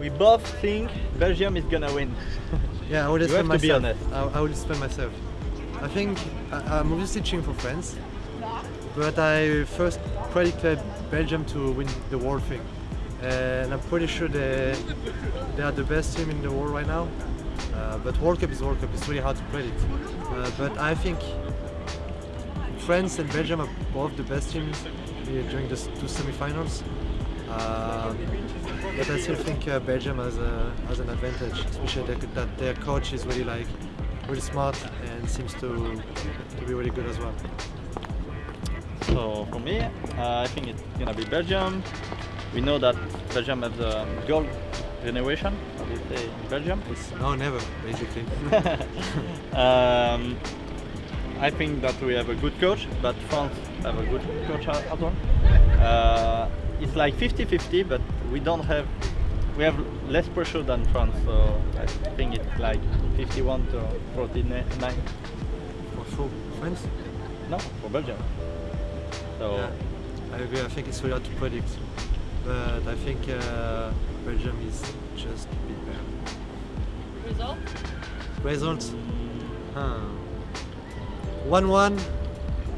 we both think Belgium is gonna win. Yeah, I explain have to be myself. honest. I, I will explain myself. I think I, I'm obviously cheering for France, but I first predicted Belgium to win the world thing, and I'm pretty sure they they are the best team in the world right now. Uh, but World Cup is World Cup; it's really hard to predict. Uh, but I think France and Belgium are both the best teams during the two semi-finals. Uh, but I still think uh, Belgium has, a, has an advantage, especially that, their coach is really like really smart and seems to to be really good as well. So for me, uh, I think it's gonna be Belgium. We know that Belgium has a gold generation, how do you say in Belgium? It's no, never basically. um, I think that we have a good coach, but France have a good coach as as well. Uh, it's like 50-50, but we don't have, we have less pressure than France, so I think it's like 51 to 49. for sure, France. No, for Belgium. So Yeah, I agree. I think it's really hard to predict, but I think uh, Belgium is just a bit better. Result? Results? Huh. 1-1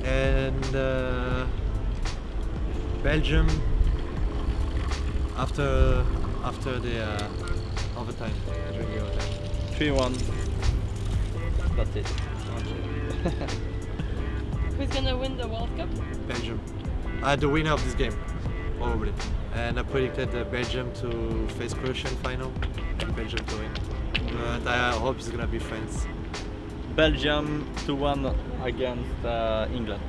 and uh, Belgium after after the uh, overtime during overtime. 3-1. That's it. Who's gonna win the World Cup? Belgium. Uh, the winner of this game, probably. And I predicted uh, Belgium to face Croatian final and Belgium to win. But I hope it's gonna be France. Belgium 2-1 against uh, England.